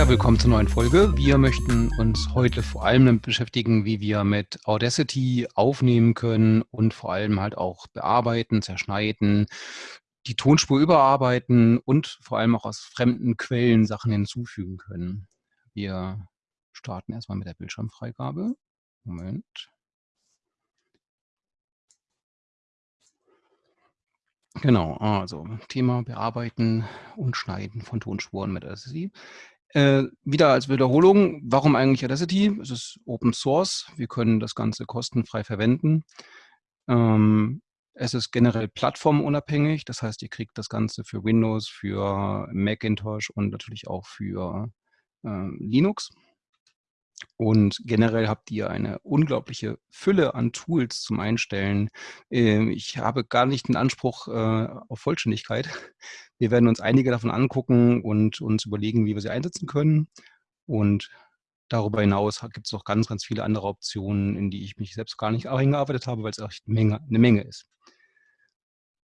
Ja, willkommen zur neuen Folge. Wir möchten uns heute vor allem damit beschäftigen, wie wir mit Audacity aufnehmen können und vor allem halt auch bearbeiten, zerschneiden, die Tonspur überarbeiten und vor allem auch aus fremden Quellen Sachen hinzufügen können. Wir starten erstmal mit der Bildschirmfreigabe. Moment. Genau, also Thema Bearbeiten und Schneiden von Tonspuren mit Audacity. Äh, wieder als Wiederholung, warum eigentlich Audacity? Es ist Open Source, wir können das Ganze kostenfrei verwenden. Ähm, es ist generell plattformunabhängig, das heißt, ihr kriegt das Ganze für Windows, für Macintosh und natürlich auch für äh, Linux. Und generell habt ihr eine unglaubliche Fülle an Tools zum Einstellen. Ähm, ich habe gar nicht den Anspruch äh, auf Vollständigkeit. Wir werden uns einige davon angucken und uns überlegen, wie wir sie einsetzen können. Und darüber hinaus gibt es noch ganz, ganz viele andere Optionen, in die ich mich selbst gar nicht eingearbeitet habe, weil es echt eine Menge, eine Menge ist.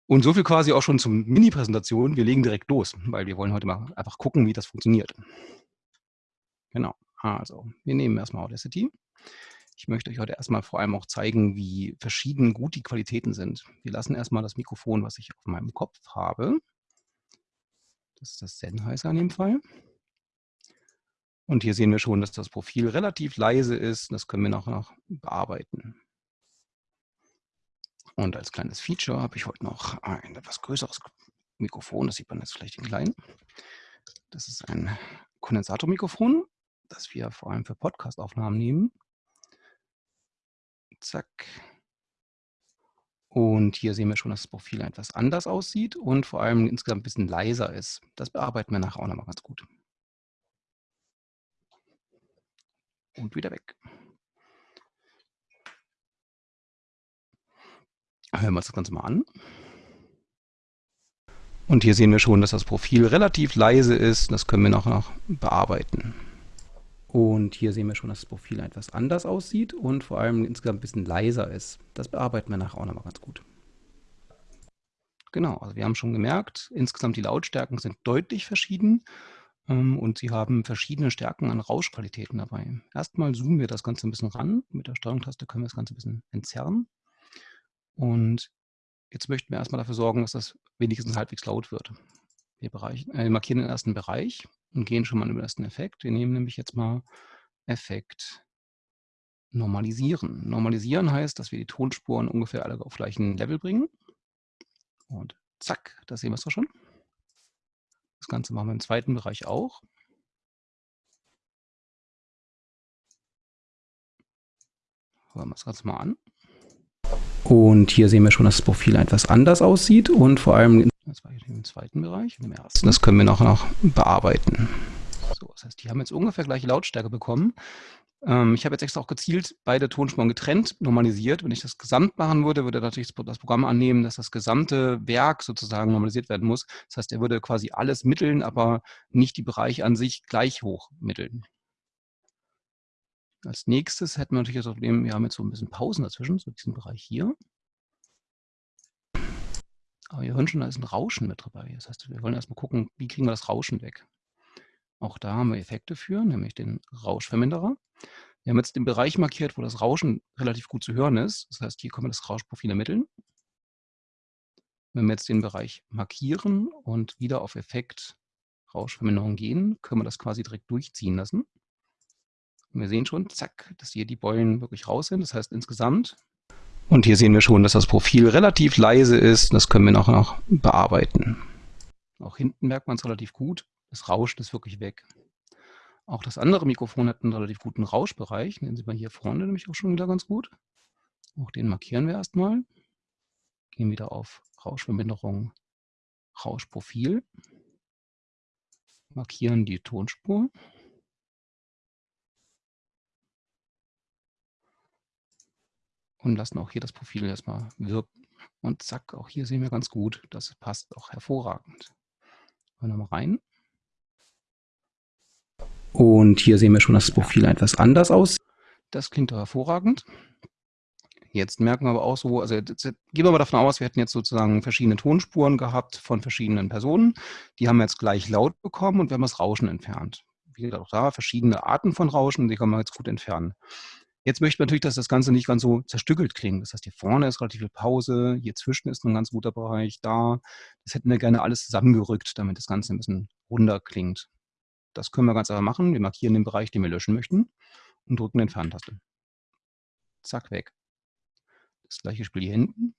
Und so viel quasi auch schon zum Mini-Präsentation. Wir legen direkt los, weil wir wollen heute mal einfach gucken, wie das funktioniert. Genau. Also, wir nehmen erstmal Audacity. Ich möchte euch heute erstmal vor allem auch zeigen, wie verschieden gut die Qualitäten sind. Wir lassen erstmal das Mikrofon, was ich auf meinem Kopf habe. Das ist das Sennheiser in dem Fall. Und hier sehen wir schon, dass das Profil relativ leise ist. Das können wir noch, noch bearbeiten. Und als kleines Feature habe ich heute noch ein etwas größeres Mikrofon. Das sieht man jetzt vielleicht in klein. Das ist ein Kondensatormikrofon das wir vor allem für Podcast-Aufnahmen nehmen. Zack. Und hier sehen wir schon, dass das Profil etwas anders aussieht und vor allem insgesamt ein bisschen leiser ist. Das bearbeiten wir nachher auch nochmal ganz gut. Und wieder weg. Hören wir uns das Ganze mal an. Und hier sehen wir schon, dass das Profil relativ leise ist. Das können wir noch, noch bearbeiten. Und hier sehen wir schon, dass das Profil etwas anders aussieht und vor allem insgesamt ein bisschen leiser ist. Das bearbeiten wir nachher auch nochmal ganz gut. Genau, also wir haben schon gemerkt, insgesamt die Lautstärken sind deutlich verschieden ähm, und sie haben verschiedene Stärken an Rauschqualitäten dabei. Erstmal zoomen wir das Ganze ein bisschen ran. Mit der Steuerungstaste können wir das Ganze ein bisschen entzerren. Und jetzt möchten wir erstmal dafür sorgen, dass das wenigstens halbwegs laut wird. Wir, äh, markieren den ersten Bereich und gehen schon mal über den Effekt. Wir nehmen nämlich jetzt mal Effekt Normalisieren. Normalisieren heißt, dass wir die Tonspuren ungefähr alle auf gleichen Level bringen. Und zack, das sehen wir es doch schon. Das Ganze machen wir im zweiten Bereich auch. Hören wir das Ganze mal an. Und hier sehen wir schon, dass das Profil etwas anders aussieht und vor allem das war im zweiten Bereich und im ersten. Das können wir noch, noch bearbeiten. So, das heißt, die haben jetzt ungefähr gleiche Lautstärke bekommen. Ähm, ich habe jetzt extra auch gezielt beide Tonspuren getrennt normalisiert. Wenn ich das gesamt machen würde, würde natürlich das Programm annehmen, dass das gesamte Werk sozusagen normalisiert werden muss. Das heißt, er würde quasi alles mitteln, aber nicht die Bereiche an sich gleich hoch mitteln. Als nächstes hätten wir natürlich das Problem, wir haben jetzt so ein bisschen Pausen dazwischen, so diesen Bereich hier. Aber wir hören schon, da ist ein Rauschen mit dabei. Das heißt, wir wollen erstmal gucken, wie kriegen wir das Rauschen weg. Auch da haben wir Effekte für, nämlich den Rauschverminderer. Wir haben jetzt den Bereich markiert, wo das Rauschen relativ gut zu hören ist. Das heißt, hier können wir das Rauschprofil ermitteln. Wenn wir jetzt den Bereich markieren und wieder auf Effekt Rauschverminderung gehen, können wir das quasi direkt durchziehen lassen. Und wir sehen schon, zack, dass hier die Beulen wirklich raus sind. Das heißt, insgesamt und hier sehen wir schon, dass das Profil relativ leise ist. Das können wir noch, noch bearbeiten. Auch hinten merkt man es relativ gut. Das Rauschen ist wirklich weg. Auch das andere Mikrofon hat einen relativ guten Rauschbereich. Den sieht man hier vorne nämlich auch schon wieder ganz gut. Auch den markieren wir erstmal. Gehen wieder auf Rauschverminderung, Rauschprofil. Markieren die Tonspur. Und lassen auch hier das Profil erstmal wirken. Und zack, auch hier sehen wir ganz gut, das passt auch hervorragend. Hören wir mal rein. Und hier sehen wir schon, dass das Profil etwas anders aussieht. Das klingt doch hervorragend. Jetzt merken wir aber auch so, also jetzt, gehen wir mal davon aus, wir hätten jetzt sozusagen verschiedene Tonspuren gehabt von verschiedenen Personen. Die haben wir jetzt gleich laut bekommen und wir haben das Rauschen entfernt. wie gesagt, auch da verschiedene Arten von Rauschen, die kann man jetzt gut entfernen. Jetzt möchte man natürlich, dass das Ganze nicht ganz so zerstückelt klingt. Das heißt, hier vorne ist relativ viel Pause, hier zwischen ist ein ganz guter Bereich, da. Das hätten wir gerne alles zusammengerückt, damit das Ganze ein bisschen runder klingt. Das können wir ganz einfach machen. Wir markieren den Bereich, den wir löschen möchten und drücken den Entferntaste. Zack, weg. Das gleiche Spiel hier hinten.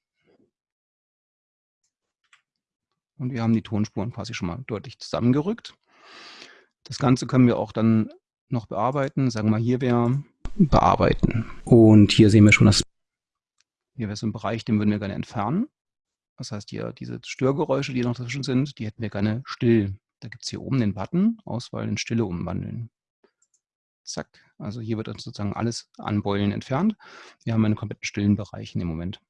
Und wir haben die Tonspuren quasi schon mal deutlich zusammengerückt. Das Ganze können wir auch dann noch bearbeiten. Sagen wir mal, hier wäre bearbeiten. Und hier sehen wir schon, dass hier wäre so ein Bereich, den würden wir gerne entfernen. Das heißt, hier diese Störgeräusche, die noch dazwischen sind, die hätten wir gerne still. Da gibt es hier oben den Button, Auswahl in Stille umwandeln. Zack. Also hier wird uns sozusagen alles an Beulen entfernt. Wir haben einen kompletten stillen Bereich in dem Moment.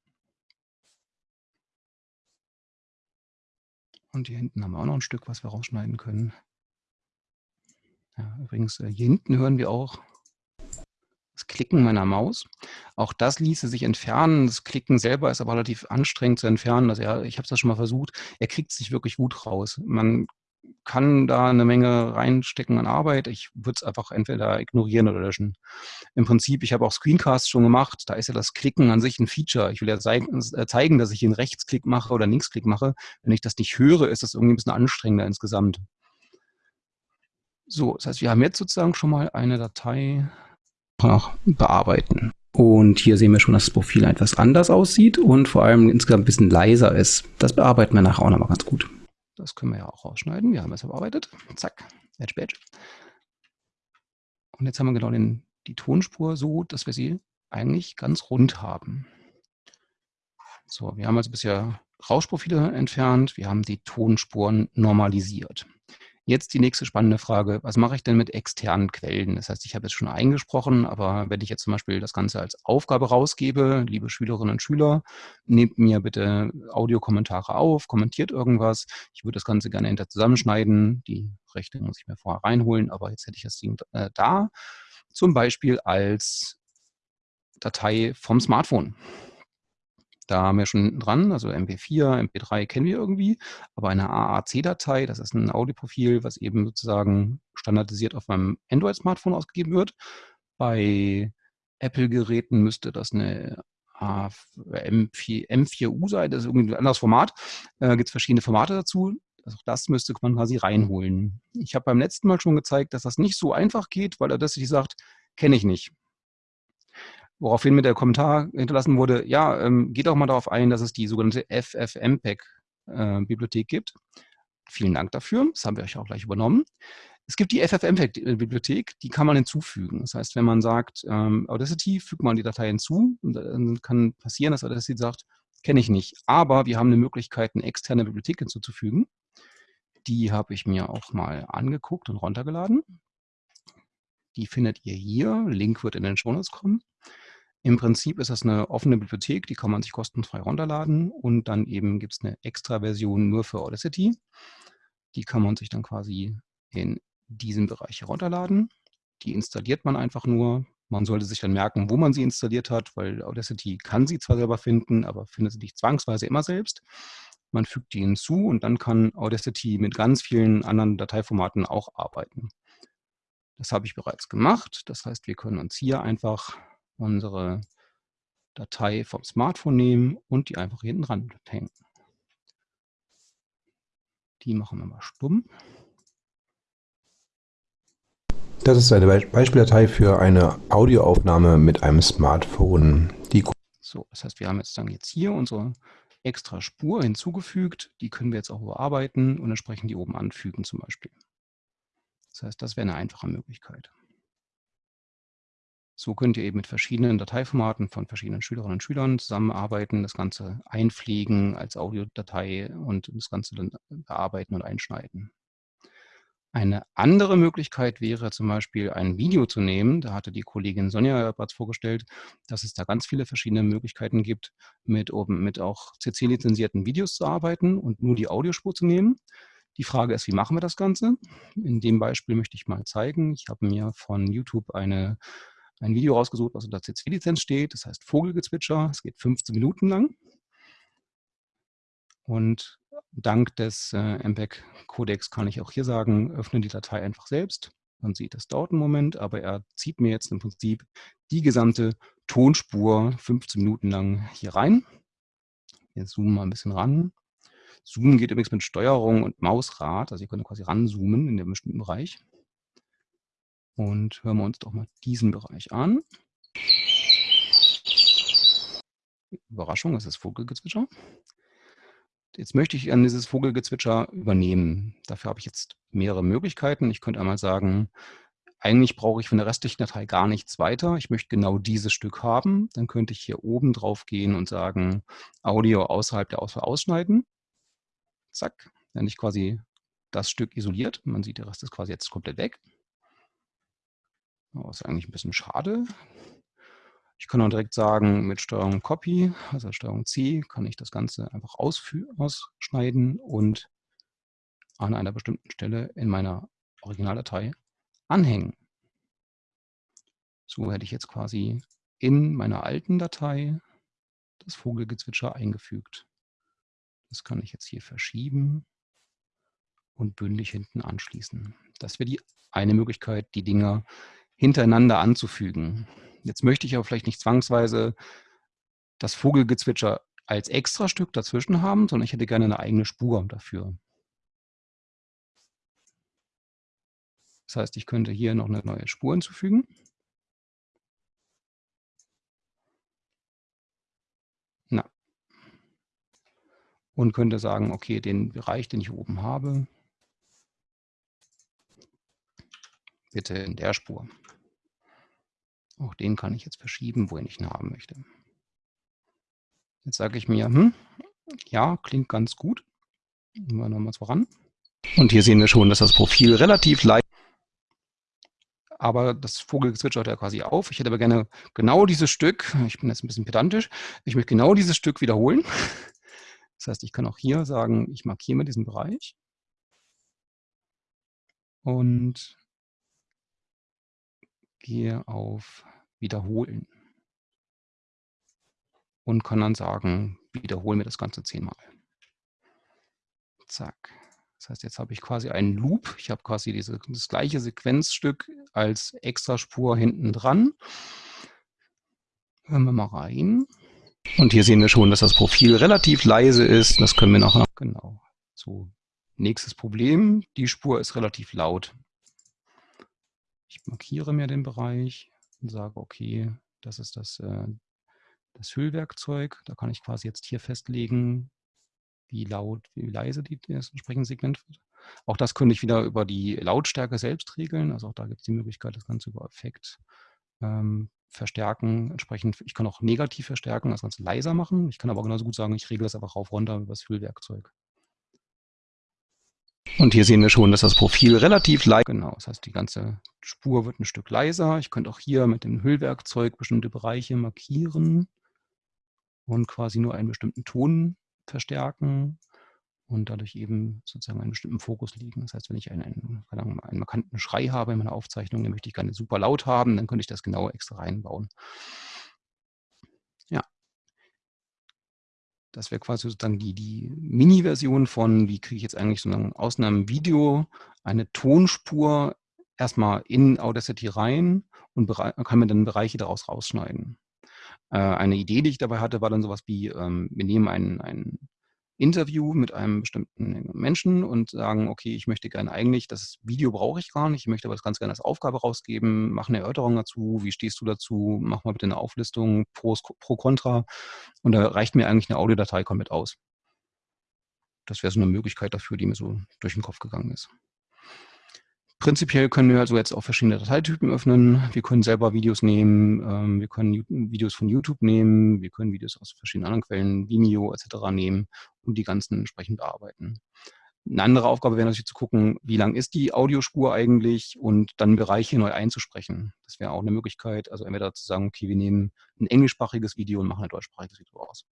Und hier hinten haben wir auch noch ein Stück, was wir rausschneiden können. Ja, übrigens, äh, hier hinten hören wir auch das Klicken meiner Maus. Auch das ließe sich entfernen. Das Klicken selber ist aber relativ anstrengend zu entfernen. Also ja, ich habe es schon mal versucht. Er kriegt sich wirklich gut raus. Man kann da eine Menge reinstecken an Arbeit. Ich würde es einfach entweder ignorieren oder löschen. Im Prinzip, ich habe auch Screencasts schon gemacht. Da ist ja das Klicken an sich ein Feature. Ich will ja äh, zeigen, dass ich einen Rechtsklick mache oder einen Linksklick mache. Wenn ich das nicht höre, ist das irgendwie ein bisschen anstrengender insgesamt. So, das heißt, wir haben jetzt sozusagen schon mal eine Datei bearbeiten. Und hier sehen wir schon, dass das Profil etwas anders aussieht und vor allem insgesamt ein bisschen leiser ist. Das bearbeiten wir nachher auch nochmal ganz gut. Das können wir ja auch rausschneiden. Wir haben es bearbeitet. Zack, Edge Badge. Und jetzt haben wir genau den, die Tonspur so, dass wir sie eigentlich ganz rund haben. So, wir haben also bisher Rauschprofile entfernt, wir haben die Tonspuren normalisiert. Jetzt die nächste spannende Frage, was mache ich denn mit externen Quellen? Das heißt, ich habe jetzt schon eingesprochen, aber wenn ich jetzt zum Beispiel das Ganze als Aufgabe rausgebe, liebe Schülerinnen und Schüler, nehmt mir bitte Audiokommentare auf, kommentiert irgendwas. Ich würde das Ganze gerne hinter zusammenschneiden. Die Rechte muss ich mir vorher reinholen, aber jetzt hätte ich das Ding äh, da. Zum Beispiel als Datei vom Smartphone. Da haben wir schon dran, also MP4, MP3 kennen wir irgendwie, aber eine AAC-Datei, das ist ein Audioprofil, was eben sozusagen standardisiert auf meinem Android-Smartphone ausgegeben wird. Bei Apple-Geräten müsste das eine M4, M4U sein, das ist irgendwie ein anderes Format. Äh, Gibt es verschiedene Formate dazu. Also das müsste man quasi reinholen. Ich habe beim letzten Mal schon gezeigt, dass das nicht so einfach geht, weil er das sich sagt, kenne ich nicht. Woraufhin mit der Kommentar hinterlassen wurde, ja, ähm, geht auch mal darauf ein, dass es die sogenannte FFmpeg-Bibliothek äh, gibt. Vielen Dank dafür, das haben wir euch auch gleich übernommen. Es gibt die FFmpeg-Bibliothek, die kann man hinzufügen. Das heißt, wenn man sagt, ähm, Audacity, fügt man die Datei hinzu, dann kann passieren, dass Audacity sagt, kenne ich nicht. Aber wir haben eine Möglichkeit, eine externe Bibliothek hinzuzufügen. Die habe ich mir auch mal angeguckt und runtergeladen. Die findet ihr hier. Link wird in den Show Notes kommen. Im Prinzip ist das eine offene Bibliothek, die kann man sich kostenfrei runterladen und dann eben gibt es eine extra Version nur für Audacity. Die kann man sich dann quasi in diesem Bereich herunterladen. Die installiert man einfach nur. Man sollte sich dann merken, wo man sie installiert hat, weil Audacity kann sie zwar selber finden, aber findet sie nicht zwangsweise immer selbst. Man fügt die hinzu und dann kann Audacity mit ganz vielen anderen Dateiformaten auch arbeiten. Das habe ich bereits gemacht. Das heißt, wir können uns hier einfach unsere Datei vom Smartphone nehmen und die einfach hinten dran hängen. Die machen wir mal stumm. Das ist eine Beispieldatei für eine Audioaufnahme mit einem Smartphone. Die so, das heißt, wir haben jetzt dann jetzt hier unsere extra Spur hinzugefügt. Die können wir jetzt auch bearbeiten und entsprechend die oben anfügen zum Beispiel. Das heißt, das wäre eine einfache Möglichkeit. So könnt ihr eben mit verschiedenen Dateiformaten von verschiedenen Schülerinnen und Schülern zusammenarbeiten, das Ganze einpflegen als Audiodatei und das Ganze dann bearbeiten und einschneiden. Eine andere Möglichkeit wäre zum Beispiel ein Video zu nehmen. Da hatte die Kollegin Sonja bereits vorgestellt, dass es da ganz viele verschiedene Möglichkeiten gibt, mit, mit auch CC-lizenzierten Videos zu arbeiten und nur die Audiospur zu nehmen. Die Frage ist, wie machen wir das Ganze? In dem Beispiel möchte ich mal zeigen. Ich habe mir von YouTube eine ein Video rausgesucht, was unter CC-Lizenz steht. Das heißt Vogelgezwitscher. Es geht 15 Minuten lang. Und dank des äh, MPEG-Codex kann ich auch hier sagen, öffne die Datei einfach selbst Man sieht, das dauert einen Moment, aber er zieht mir jetzt im Prinzip die gesamte Tonspur 15 Minuten lang hier rein. Jetzt zoomen wir ein bisschen ran. Zoomen geht übrigens mit Steuerung und Mausrad, also ihr könnt quasi ranzoomen in dem bestimmten Bereich. Und hören wir uns doch mal diesen Bereich an. Überraschung, das ist Vogelgezwitscher. Jetzt möchte ich an dieses Vogelgezwitscher übernehmen. Dafür habe ich jetzt mehrere Möglichkeiten. Ich könnte einmal sagen, eigentlich brauche ich von der restlichen Datei gar nichts weiter. Ich möchte genau dieses Stück haben. Dann könnte ich hier oben drauf gehen und sagen, Audio außerhalb der Auswahl ausschneiden. Zack, dann ich quasi das Stück isoliert. Man sieht, der Rest ist quasi jetzt komplett weg. Ist eigentlich ein bisschen schade. Ich kann auch direkt sagen, mit Steuerung Copy, also Steuerung C, kann ich das Ganze einfach ausschneiden und an einer bestimmten Stelle in meiner Originaldatei anhängen. So hätte ich jetzt quasi in meiner alten Datei das Vogelgezwitscher eingefügt. Das kann ich jetzt hier verschieben und bündig hinten anschließen. Das wäre die eine Möglichkeit, die Dinger hintereinander anzufügen. Jetzt möchte ich aber vielleicht nicht zwangsweise das Vogelgezwitscher als Extrastück dazwischen haben, sondern ich hätte gerne eine eigene Spur dafür. Das heißt, ich könnte hier noch eine neue Spur hinzufügen. Na. Und könnte sagen, okay, den Bereich, den ich oben habe, bitte in der Spur. Auch den kann ich jetzt verschieben, wohin ich ihn haben möchte. Jetzt sage ich mir, hm, ja, klingt ganz gut. Nehmen wir nochmal voran. Und hier sehen wir schon, dass das Profil relativ leicht aber das Vogelgezwitscher hört ja quasi auf. Ich hätte aber gerne genau dieses Stück, ich bin jetzt ein bisschen pedantisch, ich möchte genau dieses Stück wiederholen. Das heißt, ich kann auch hier sagen, ich markiere mir diesen Bereich. Und gehe auf Wiederholen und kann dann sagen, wiederhole mir das Ganze zehnmal. Zack. Das heißt, jetzt habe ich quasi einen Loop. Ich habe quasi diese, das gleiche Sequenzstück als Extraspur hinten dran. Hören wir mal rein. Und hier sehen wir schon, dass das Profil relativ leise ist. Das können wir nachher. Genau. So, nächstes Problem. Die Spur ist relativ laut. Ich markiere mir den Bereich und sage, okay, das ist das, äh, das Hüllwerkzeug. Da kann ich quasi jetzt hier festlegen, wie laut, wie leise die, das entsprechende Segment wird. Auch das könnte ich wieder über die Lautstärke selbst regeln. Also auch da gibt es die Möglichkeit, das Ganze über Effekt ähm, verstärken. Entsprechend, ich kann auch negativ verstärken, das Ganze leiser machen. Ich kann aber genauso gut sagen, ich regle das einfach rauf runter über das Füllwerkzeug. Und hier sehen wir schon, dass das Profil relativ leise Genau, das heißt, die ganze Spur wird ein Stück leiser. Ich könnte auch hier mit dem Hüllwerkzeug bestimmte Bereiche markieren und quasi nur einen bestimmten Ton verstärken und dadurch eben sozusagen einen bestimmten Fokus legen. Das heißt, wenn ich einen, einen, einen markanten Schrei habe in meiner Aufzeichnung, den möchte ich gerne super laut haben, dann könnte ich das genau extra reinbauen. Das wäre quasi sozusagen die, die Mini-Version von, wie kriege ich jetzt eigentlich sozusagen aus einem Video eine Tonspur erstmal in Audacity rein und kann mir dann Bereiche daraus rausschneiden. Äh, eine Idee, die ich dabei hatte, war dann sowas wie, ähm, wir nehmen einen, einen Interview mit einem bestimmten Menschen und sagen, okay, ich möchte gerne eigentlich, das Video brauche ich gar nicht, ich möchte aber das ganz gerne als Aufgabe rausgeben, mach eine Erörterung dazu, wie stehst du dazu, mach mal bitte eine Auflistung pro, pro Contra und da reicht mir eigentlich eine Audiodatei komplett aus. Das wäre so eine Möglichkeit dafür, die mir so durch den Kopf gegangen ist. Prinzipiell können wir also jetzt auch verschiedene Dateitypen öffnen. Wir können selber Videos nehmen, ähm, wir können Videos von YouTube nehmen, wir können Videos aus verschiedenen anderen Quellen, Vimeo etc. nehmen und die ganzen entsprechend bearbeiten. Eine andere Aufgabe wäre natürlich zu gucken, wie lang ist die Audiospur eigentlich und dann Bereiche neu einzusprechen. Das wäre auch eine Möglichkeit, also entweder zu sagen, okay, wir nehmen ein englischsprachiges Video und machen ein deutschsprachiges Video aus.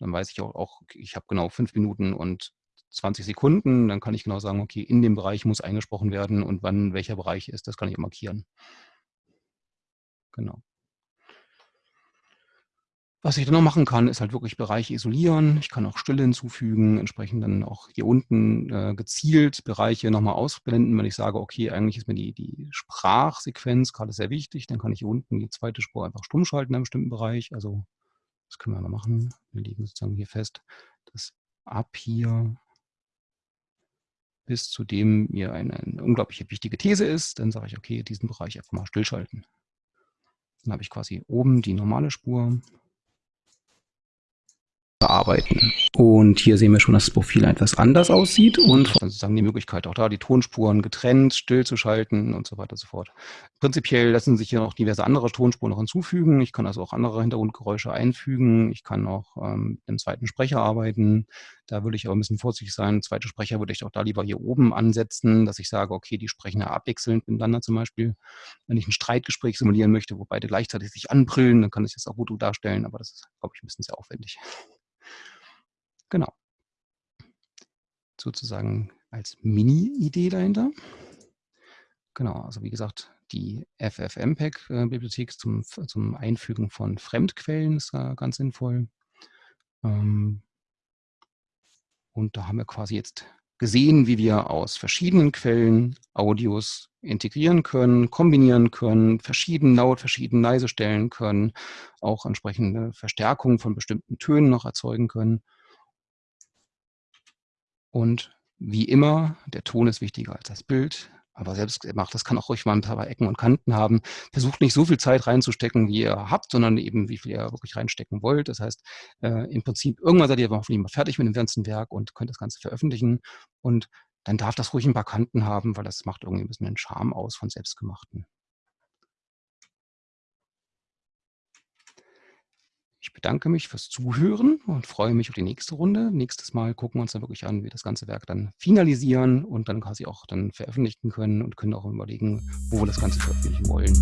Dann weiß ich auch, auch ich habe genau fünf Minuten und 20 Sekunden, dann kann ich genau sagen, okay, in dem Bereich muss eingesprochen werden und wann welcher Bereich ist, das kann ich markieren. Genau. Was ich dann noch machen kann, ist halt wirklich Bereiche isolieren. Ich kann auch Stille hinzufügen, entsprechend dann auch hier unten äh, gezielt Bereiche nochmal ausblenden, wenn ich sage, okay, eigentlich ist mir die, die Sprachsequenz gerade sehr wichtig, dann kann ich hier unten die zweite Spur einfach stumm schalten in einem bestimmten Bereich. Also das können wir mal machen. Wir legen sozusagen hier fest, dass ab hier bis zu dem mir eine, eine unglaublich wichtige These ist, dann sage ich, okay, diesen Bereich einfach mal stillschalten. Dann habe ich quasi oben die normale Spur, bearbeiten. Und hier sehen wir schon, dass das Profil etwas anders aussieht und sozusagen die Möglichkeit auch da, die Tonspuren getrennt, stillzuschalten und so weiter und so fort. Prinzipiell lassen sich hier noch diverse andere Tonspuren noch hinzufügen. Ich kann also auch andere Hintergrundgeräusche einfügen. Ich kann auch ähm, mit einem zweiten Sprecher arbeiten. Da würde ich aber ein bisschen vorsichtig sein. Zweite Sprecher würde ich auch da lieber hier oben ansetzen, dass ich sage, okay, die sprechen ja abwechselnd miteinander zum Beispiel. Wenn ich ein Streitgespräch simulieren möchte, wo beide gleichzeitig sich anbrillen, dann kann ich das auch gut darstellen, aber das ist, glaube ich, ein bisschen sehr aufwendig. Genau. Sozusagen als Mini-Idee dahinter. Genau, also wie gesagt, die FFmpeg-Bibliothek zum, zum Einfügen von Fremdquellen ist da ganz sinnvoll. Ähm, und da haben wir quasi jetzt gesehen, wie wir aus verschiedenen Quellen Audios integrieren können, kombinieren können, verschieden laut, verschieden leise stellen können, auch entsprechende Verstärkungen von bestimmten Tönen noch erzeugen können. Und wie immer, der Ton ist wichtiger als das Bild. Aber selbst gemacht, das kann auch ruhig mal ein paar Ecken und Kanten haben. Versucht nicht so viel Zeit reinzustecken, wie ihr habt, sondern eben, wie viel ihr wirklich reinstecken wollt. Das heißt, äh, im Prinzip, irgendwann seid ihr hoffentlich mal fertig mit dem ganzen Werk und könnt das Ganze veröffentlichen. Und dann darf das ruhig ein paar Kanten haben, weil das macht irgendwie ein bisschen den Charme aus von Selbstgemachten. Ich bedanke mich fürs Zuhören und freue mich auf die nächste Runde. Nächstes Mal gucken wir uns dann wirklich an, wie wir das ganze Werk dann finalisieren und dann quasi auch dann veröffentlichen können und können auch überlegen, wo wir das Ganze veröffentlichen wollen.